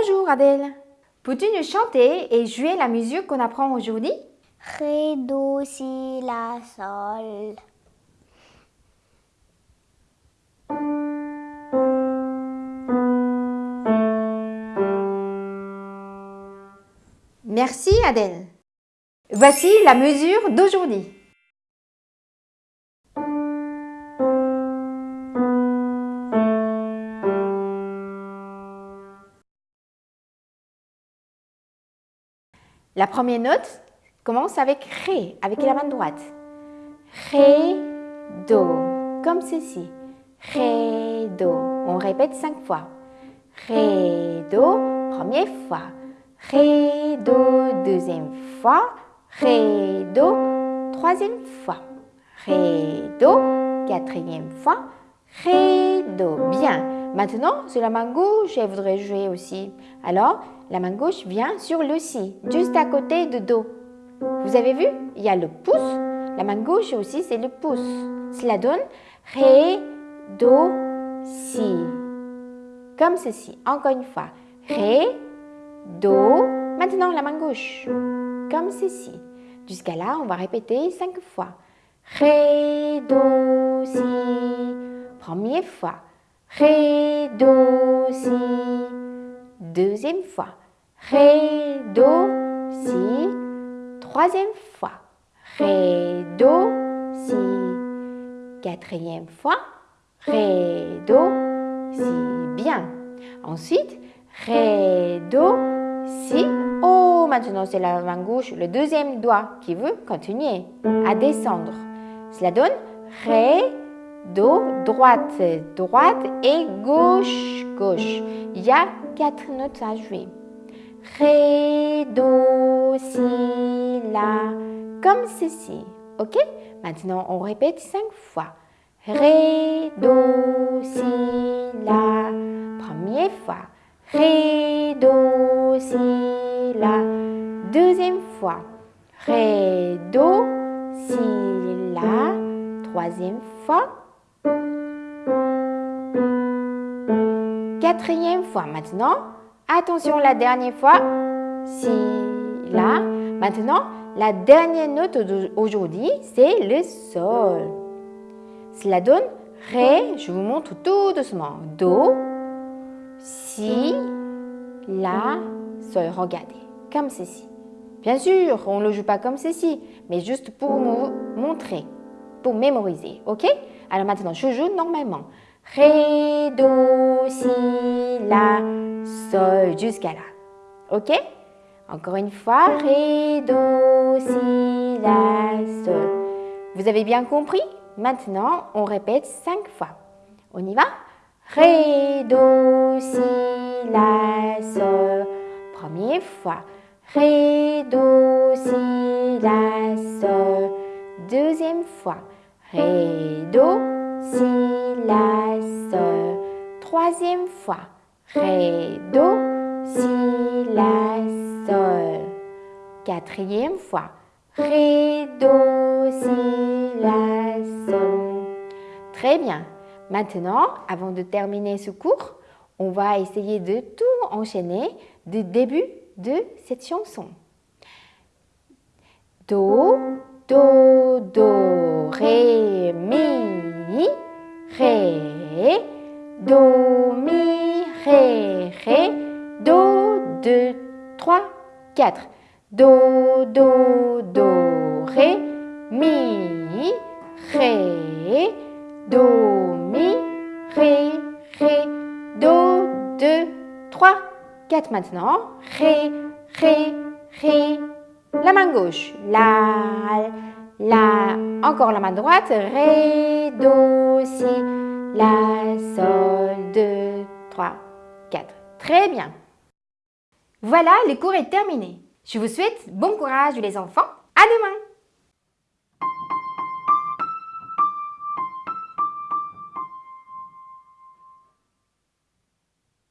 Bonjour Adèle. Peux-tu nous chanter et jouer la musique qu'on apprend aujourd'hui? Ré, Do, Si, La, Sol. Merci Adèle. Voici la mesure d'aujourd'hui. La première note commence avec Ré, avec la main droite. Ré, Do, comme ceci. Ré, Do. On répète cinq fois. Ré, Do, première fois. Ré, Do, deuxième fois. Ré, Do, troisième fois. Ré, Do, quatrième fois. Ré, Do. Bien. Maintenant, sur la main gauche, je voudrais jouer aussi. Alors, la main gauche vient sur le Si, juste à côté de Do. Vous avez vu? Il y a le pouce. La main gauche aussi, c'est le pouce. Cela donne Ré, Do, Si. Comme ceci. Encore une fois. Ré, Do. Maintenant, la main gauche. Comme ceci. Jusqu'à là, on va répéter cinq fois. Ré, Do, Si. Première fois. Ré, Do, Si. Deuxième fois. Ré, Do, Si. Troisième fois. Ré, Do, Si. Quatrième fois. Ré, Do, Si. Bien. Ensuite, Ré, Do, Si. Oh, maintenant c'est la main gauche, le deuxième doigt qui veut continuer à descendre. Cela donne Ré, Do, droite, droite et gauche, gauche. Il y a quatre notes à jouer. Ré, Do, Si, La, comme ceci. Ok? Maintenant, on répète cinq fois. Ré, Do, Si, La. Première fois. Ré, Do, Si, La. Deuxième fois. Ré, Do, Si, La. Troisième fois. Quatrième fois maintenant. Attention la dernière fois. Si, la. Maintenant, la dernière note d'aujourd'hui, c'est le sol. Cela donne Ré, je vous montre tout doucement. Do, Si, La, Sol. Regardez, comme ceci. Bien sûr, on ne le joue pas comme ceci, mais juste pour vous montrer, pour mémoriser, ok? Alors maintenant, je joue normalement. Ré, Do, Si, La, Sol, jusqu'à là. Ok? Encore une fois, Ré, Do, Si, La, Sol. Vous avez bien compris? Maintenant, on répète cinq fois. On y va? Ré, Do, Si, La, Sol. Première fois. Ré, Do, Si, La, Sol. Deuxième fois. Ré, Do, Si, La, Sol. Troisième fois. Ré, Do, Si, La, Sol. Quatrième fois. Ré, Do, Si, La, Sol. Très bien. Maintenant, avant de terminer ce cours, on va essayer de tout enchaîner du début de cette chanson. Do, Do, Do, Ré, Mi, Ré, Do, Mi, Ré, Ré, Do, 2, 3, 4. Do, Do, Do, Ré, Mi, Ré, Do, Mi, Ré, Ré, Do, 2, 3, 4 maintenant. Ré, Ré, Ré. La main gauche. La, La. Encore la main droite. Ré, Do, Si, La, Sol, 2, 3, 4. Très bien. Voilà, le cours est terminé. Je vous souhaite bon courage les enfants. À demain